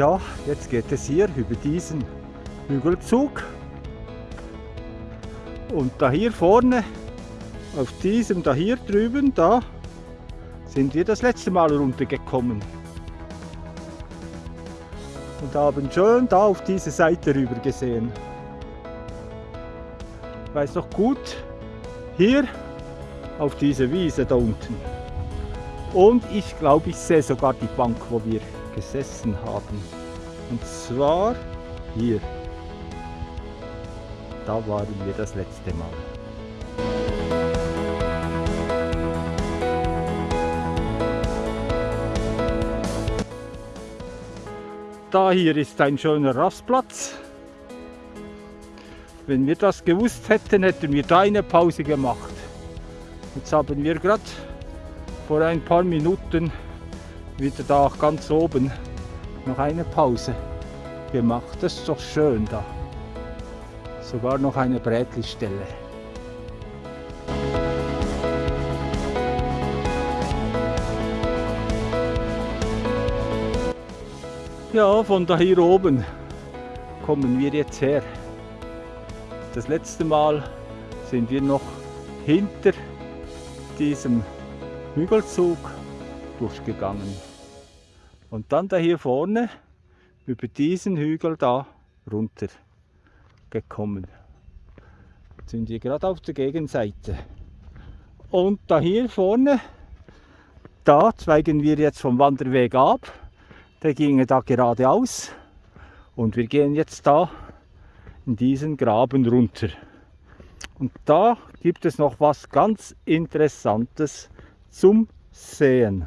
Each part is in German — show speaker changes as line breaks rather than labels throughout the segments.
ja, jetzt geht es hier über diesen Hügelzug. Und da hier vorne, auf diesem da hier drüben, da sind wir das letzte Mal runtergekommen. Und haben schön da auf diese Seite rüber gesehen. Ich weiß noch gut, hier auf diese Wiese da unten. Und ich glaube, ich sehe sogar die Bank, wo wir gesessen haben. Und zwar hier. Da waren wir das letzte Mal. Da hier ist ein schöner Rastplatz. Wenn wir das gewusst hätten, hätten wir da eine Pause gemacht. Jetzt haben wir gerade vor ein paar Minuten wieder da ganz oben noch eine Pause gemacht. Das ist doch schön da. Sogar noch eine Brätli-Stelle. Ja, von da hier oben kommen wir jetzt her. Das letzte Mal sind wir noch hinter diesem Hügelzug durchgegangen. Und dann da hier vorne über diesen Hügel da runter gekommen. Jetzt sind wir gerade auf der Gegenseite. Und da hier vorne, da zweigen wir jetzt vom Wanderweg ab der ginge da geradeaus und wir gehen jetzt da in diesen Graben runter. Und da gibt es noch was ganz Interessantes zum Sehen.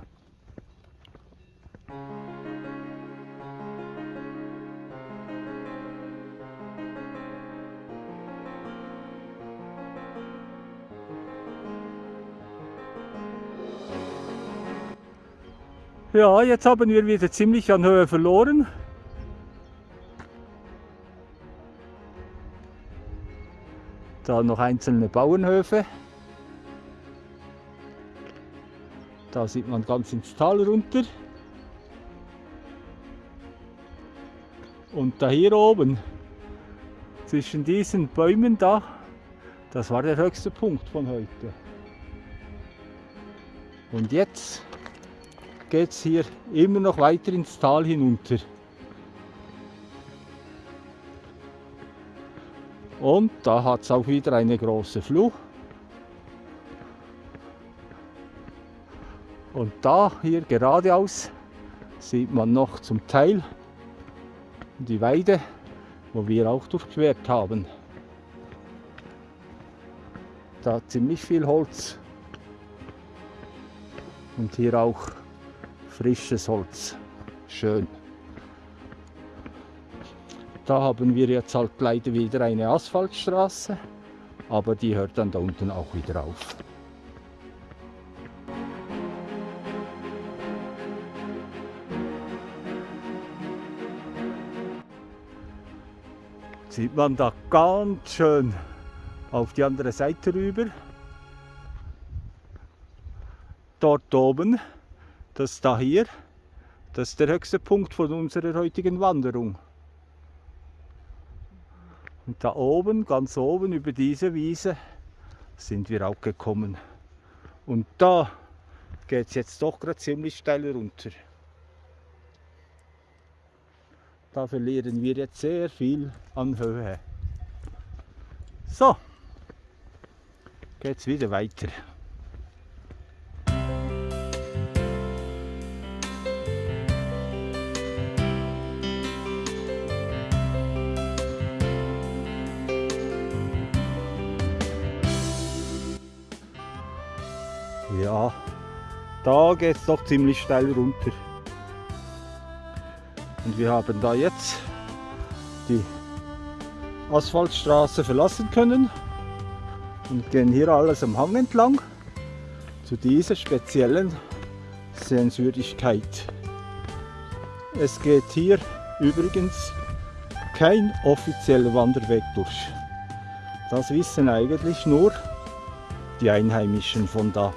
Ja, jetzt haben wir wieder ziemlich an Höhe verloren. Da noch einzelne Bauernhöfe. Da sieht man ganz ins Tal runter. Und da hier oben, zwischen diesen Bäumen da, das war der höchste Punkt von heute. Und jetzt geht es hier immer noch weiter ins Tal hinunter. Und da hat es auch wieder eine große Flucht. Und da hier geradeaus sieht man noch zum Teil die Weide, wo wir auch durchquert haben. Da ziemlich viel Holz. Und hier auch frisches Holz. Schön. Da haben wir jetzt halt leider wieder eine Asphaltstraße, aber die hört dann da unten auch wieder auf. Sieht man da ganz schön auf die andere Seite rüber. Dort oben das da hier, das ist der höchste Punkt von unserer heutigen Wanderung. Und da oben, ganz oben über diese Wiese, sind wir auch gekommen. Und da geht es jetzt doch gerade ziemlich steil runter. Da verlieren wir jetzt sehr viel an Höhe. So, geht es wieder weiter. Ja, da geht es doch ziemlich steil runter. Und wir haben da jetzt die Asphaltstraße verlassen können und gehen hier alles am Hang entlang zu dieser speziellen Sehenswürdigkeit. Es geht hier übrigens kein offizieller Wanderweg durch. Das wissen eigentlich nur die Einheimischen von da.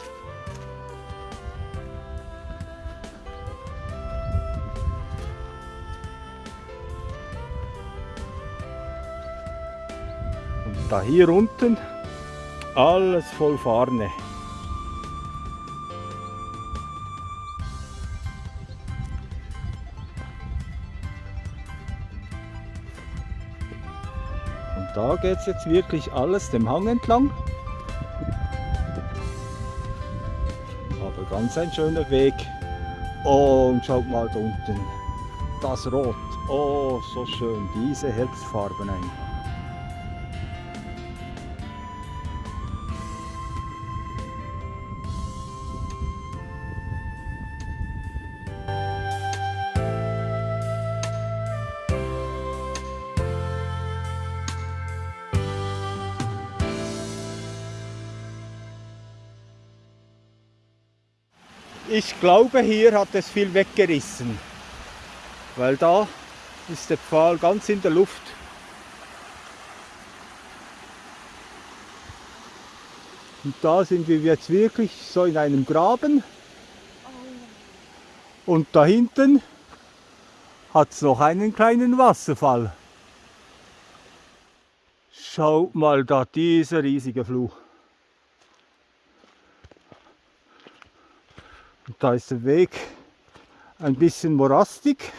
Da hier unten alles voll Farne. Und da geht es jetzt wirklich alles dem Hang entlang. Aber ganz ein schöner Weg. Und schaut mal da unten, das Rot. Oh, so schön, diese Herbstfarben einfach. Ich glaube, hier hat es viel weggerissen, weil da ist der Pfahl ganz in der Luft. Und da sind wir jetzt wirklich so in einem Graben. Und da hinten hat es noch einen kleinen Wasserfall. Schaut mal da, dieser riesige Fluch. Und da ist der Weg ein bisschen morastig.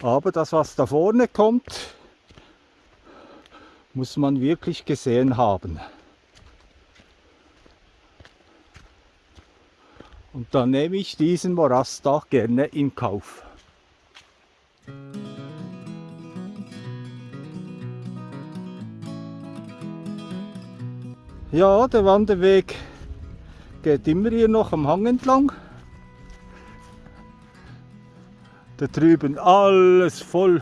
Aber das, was da vorne kommt, muss man wirklich gesehen haben. Und dann nehme ich diesen Morast auch gerne in Kauf. Ja, der Wanderweg geht immer hier noch am Hang entlang. Da drüben alles voll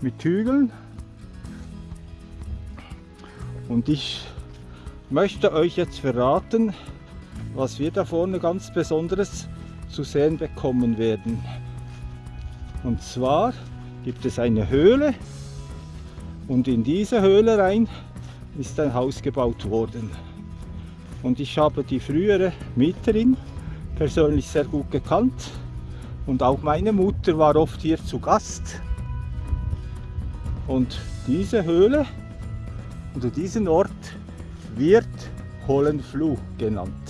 mit Hügeln. Und ich möchte euch jetzt verraten, was wir da vorne ganz Besonderes zu sehen bekommen werden. Und zwar gibt es eine Höhle und in diese Höhle rein ist ein Haus gebaut worden. Und ich habe die frühere Mieterin persönlich sehr gut gekannt und auch meine Mutter war oft hier zu Gast. Und diese Höhle oder diesen Ort wird Hollenfluh genannt.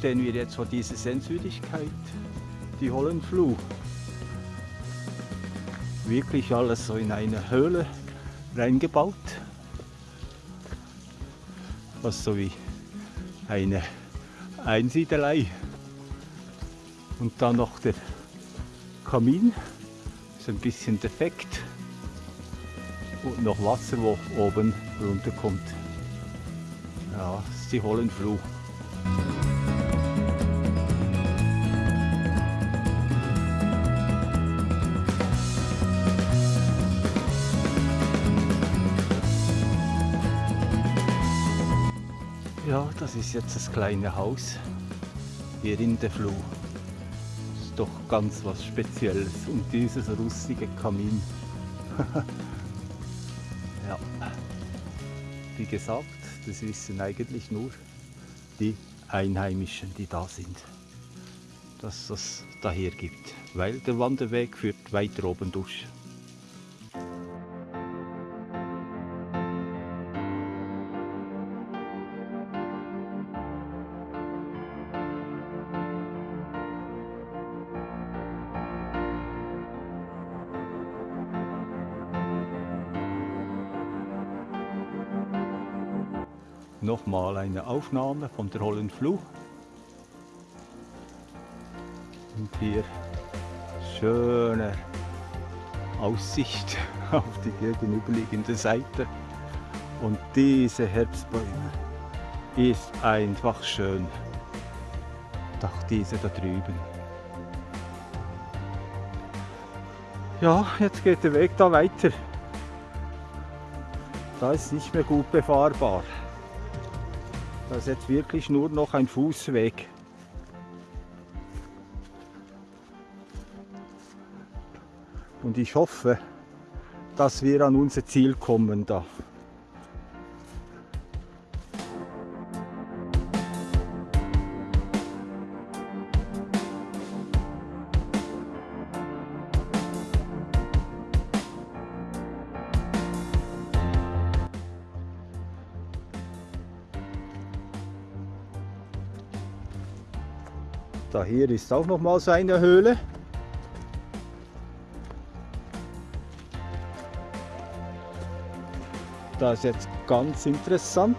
Stehen wir jetzt vor dieser Sehenswürdigkeit, die Hollenfluh. Wirklich alles so in eine Höhle reingebaut. Was so wie eine Einsiedelei. Und dann noch der Kamin, ist ein bisschen defekt. Und noch Wasser, wo oben runterkommt. Ja, das ist die Hollenfluh. Ist jetzt das kleine Haus hier in der Fluh. Das ist doch ganz was Spezielles und dieses rustige Kamin. ja, wie gesagt, das wissen eigentlich nur die Einheimischen, die da sind, dass das daher gibt, weil der Wanderweg führt weiter oben durch. Eine Aufnahme von der Hollenfluh. Und hier schöne Aussicht auf die gegenüberliegende Seite. Und diese Herbstbäume ist einfach schön. Doch diese da drüben. Ja, jetzt geht der Weg da weiter. Da ist nicht mehr gut befahrbar. Das ist jetzt wirklich nur noch ein Fußweg. Und ich hoffe, dass wir an unser Ziel kommen da. Hier ist auch noch mal so eine Höhle. Das ist jetzt ganz interessant.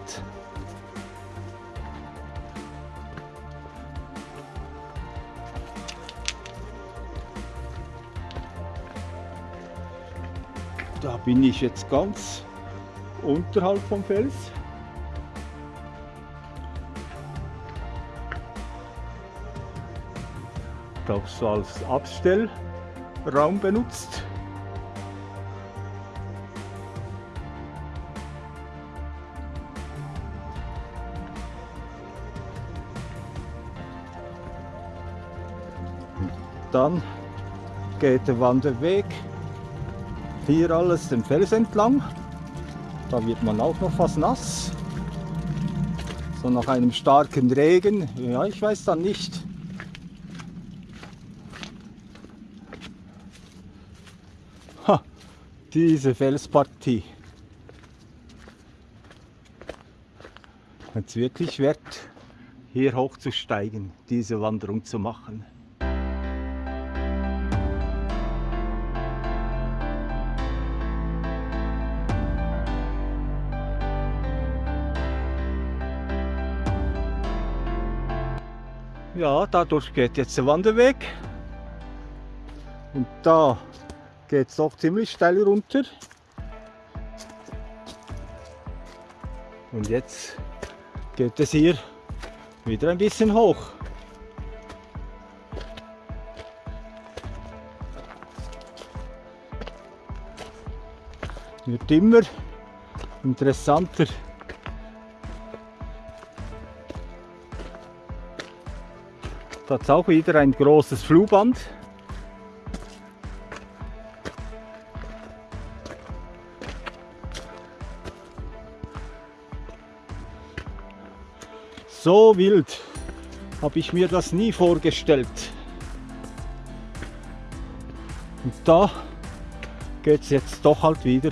Da bin ich jetzt ganz unterhalb vom Fels. Auch so als Abstellraum benutzt. dann geht der Wanderweg hier alles den Fels entlang. Da wird man auch noch fast nass. So nach einem starken Regen, ja ich weiß dann nicht, diese Felspartie. Jetzt wirklich wert, hier hochzusteigen, diese Wanderung zu machen. Ja, dadurch geht jetzt der Wanderweg. Und da geht es doch ziemlich steil runter. Und jetzt geht es hier wieder ein bisschen hoch. Wird immer interessanter. Da ist auch wieder ein großes Flugband. So wild habe ich mir das nie vorgestellt. Und da geht es jetzt doch halt wieder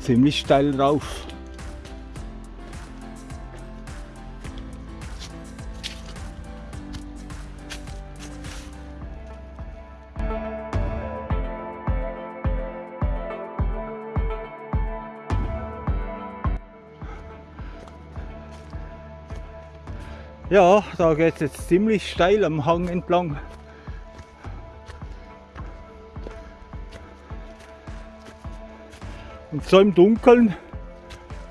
ziemlich steil rauf. Ja, da geht es jetzt ziemlich steil am Hang entlang. Und so im Dunkeln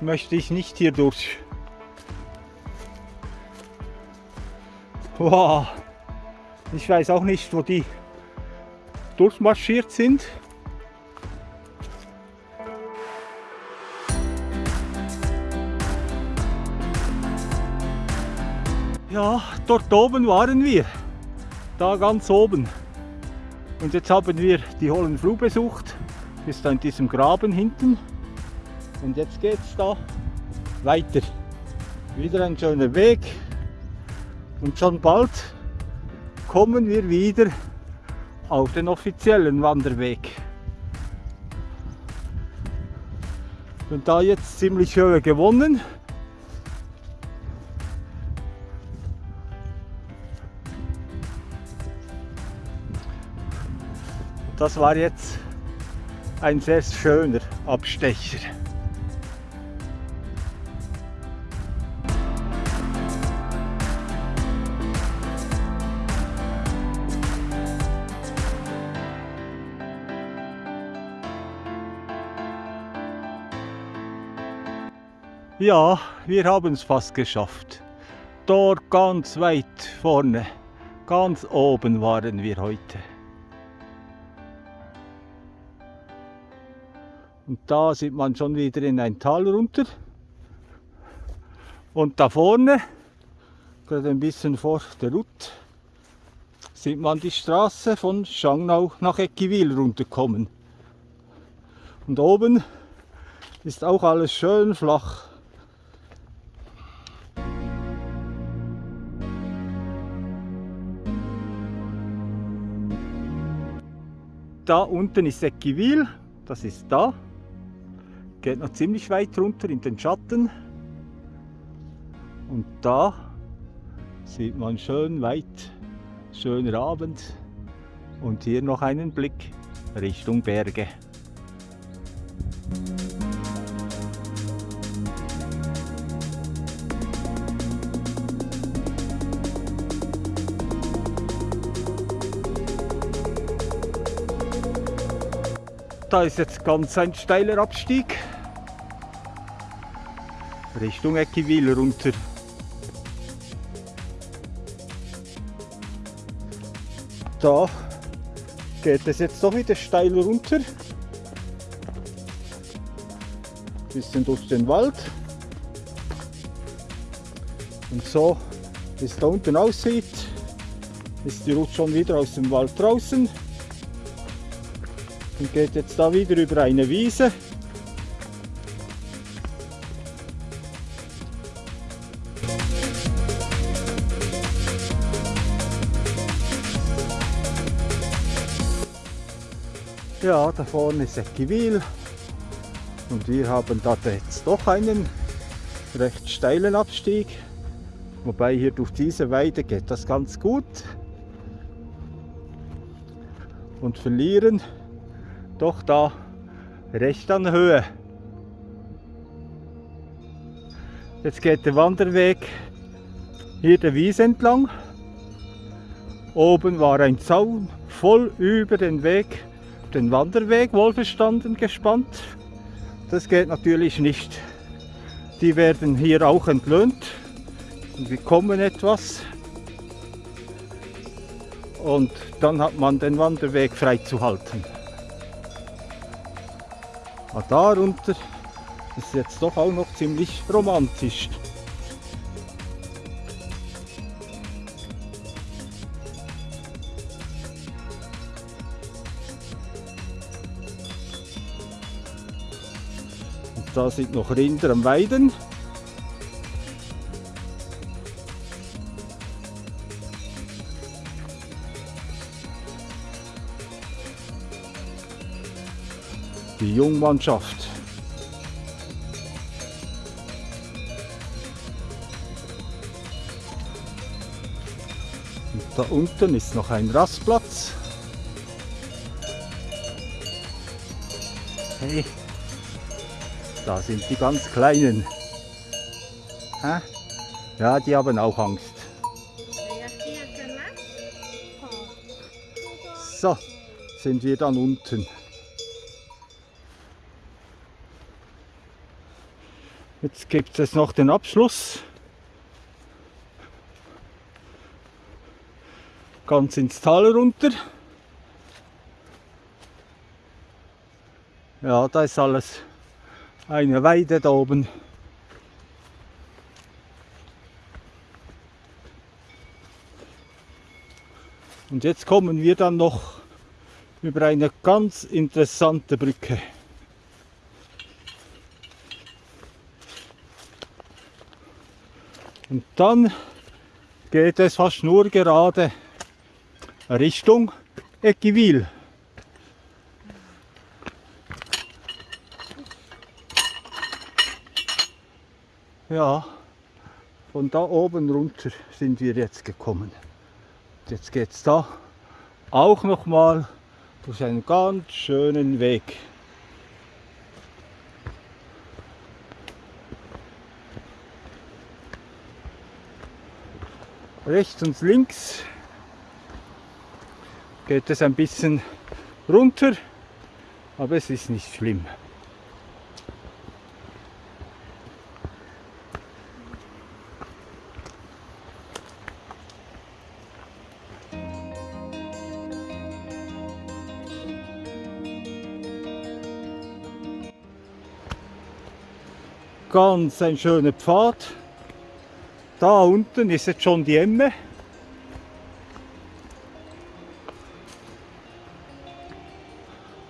möchte ich nicht hier durch. Wow. Ich weiß auch nicht, wo die durchmarschiert sind. Ja, dort oben waren wir. Da ganz oben. Und jetzt haben wir die Hollen Fluh besucht. Bis da in diesem Graben hinten. Und jetzt geht es da weiter. Wieder ein schöner Weg. Und schon bald kommen wir wieder auf den offiziellen Wanderweg. Und da jetzt ziemlich Höhe gewonnen. Das war jetzt ein sehr schöner Abstecher. Ja, wir haben es fast geschafft. Dort ganz weit vorne, ganz oben waren wir heute. Und da sieht man schon wieder in ein Tal runter. Und da vorne, gerade ein bisschen vor der Rut, sieht man die Straße von Schangnau nach Eckiwil runterkommen. Und oben ist auch alles schön flach. Da unten ist Eckiwil, das ist da. Geht noch ziemlich weit runter in den Schatten. Und da sieht man schön weit, schöner Abend. Und hier noch einen Blick Richtung Berge. Da ist jetzt ganz ein steiler Abstieg Richtung Eckiwil runter. Da geht es jetzt doch wieder steil runter. Bisschen durch den Wald. Und so, wie es da unten aussieht, ist die Route schon wieder aus dem Wald draußen und geht jetzt da wieder über eine Wiese. Ja, da vorne ist Eckiwil und wir haben da jetzt doch einen recht steilen Abstieg. Wobei hier durch diese Weide geht das ganz gut. Und verlieren doch da recht an Höhe. Jetzt geht der Wanderweg hier der Wiese entlang. Oben war ein Zaun voll über den Weg, den Wanderweg wohlverstanden gespannt. Das geht natürlich nicht. Die werden hier auch entlöhnt und bekommen etwas. Und dann hat man den Wanderweg freizuhalten. Aber darunter ist jetzt doch auch noch ziemlich romantisch. Und da sind noch Rinder am Weiden. Jungmannschaft. Und da unten ist noch ein Rastplatz. Hey, da sind die ganz Kleinen. Ja, die haben auch Angst. So, sind wir dann unten. Jetzt gibt es noch den Abschluss. Ganz ins Tal runter. Ja, da ist alles eine Weide da oben. Und jetzt kommen wir dann noch über eine ganz interessante Brücke. Und dann geht es fast nur gerade Richtung Eckiwil. Ja, von da oben runter sind wir jetzt gekommen. Jetzt geht es da auch noch mal durch einen ganz schönen Weg. Rechts und links geht es ein bisschen runter, aber es ist nicht schlimm. Ganz ein schöner Pfad. Da unten ist jetzt schon die Emme.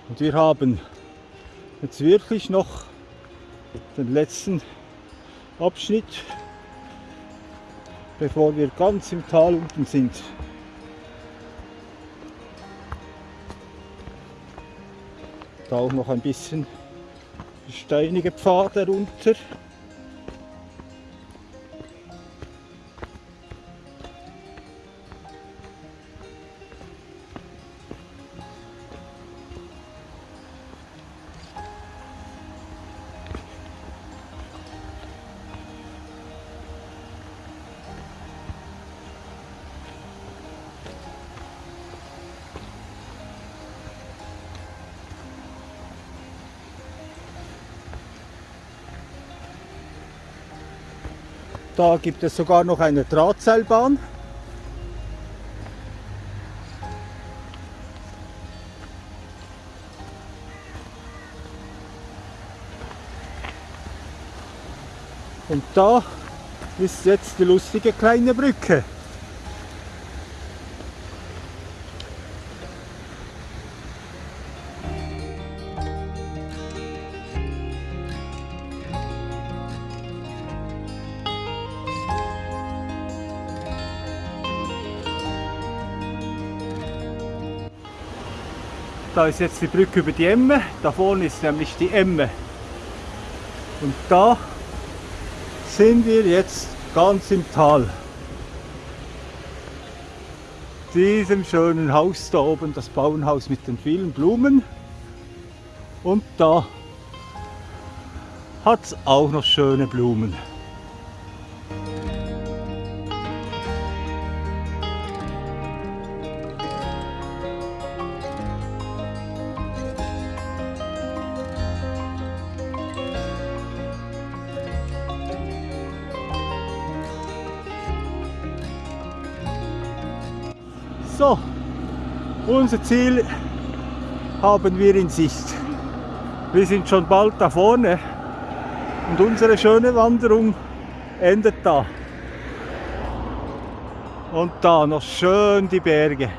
Und wir haben jetzt wirklich noch den letzten Abschnitt, bevor wir ganz im Tal unten sind. Da auch noch ein bisschen steinige Pfade runter. Da gibt es sogar noch eine Drahtseilbahn. Und da ist jetzt die lustige kleine Brücke. Da ist jetzt die Brücke über die Emme. Da vorne ist nämlich die Emme. Und da sind wir jetzt ganz im Tal. Diesem schönen Haus da oben, das Bauernhaus mit den vielen Blumen. Und da hat es auch noch schöne Blumen. Unser Ziel haben wir in Sicht. Wir sind schon bald da vorne und unsere schöne Wanderung endet da. Und da noch schön die Berge.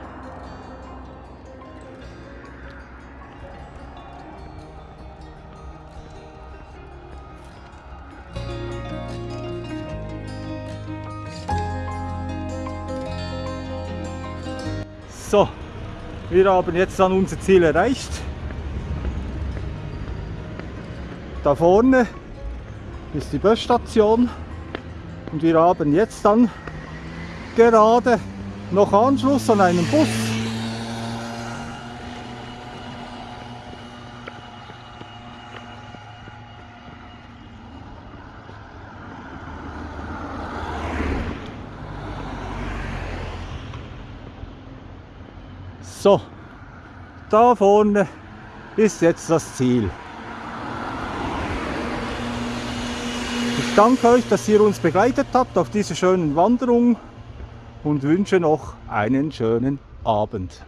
Wir haben jetzt dann unser Ziel erreicht. Da vorne ist die Busstation und wir haben jetzt dann gerade noch Anschluss an einen Bus. So, da vorne ist jetzt das Ziel. Ich danke euch, dass ihr uns begleitet habt auf dieser schönen Wanderung und wünsche noch einen schönen Abend.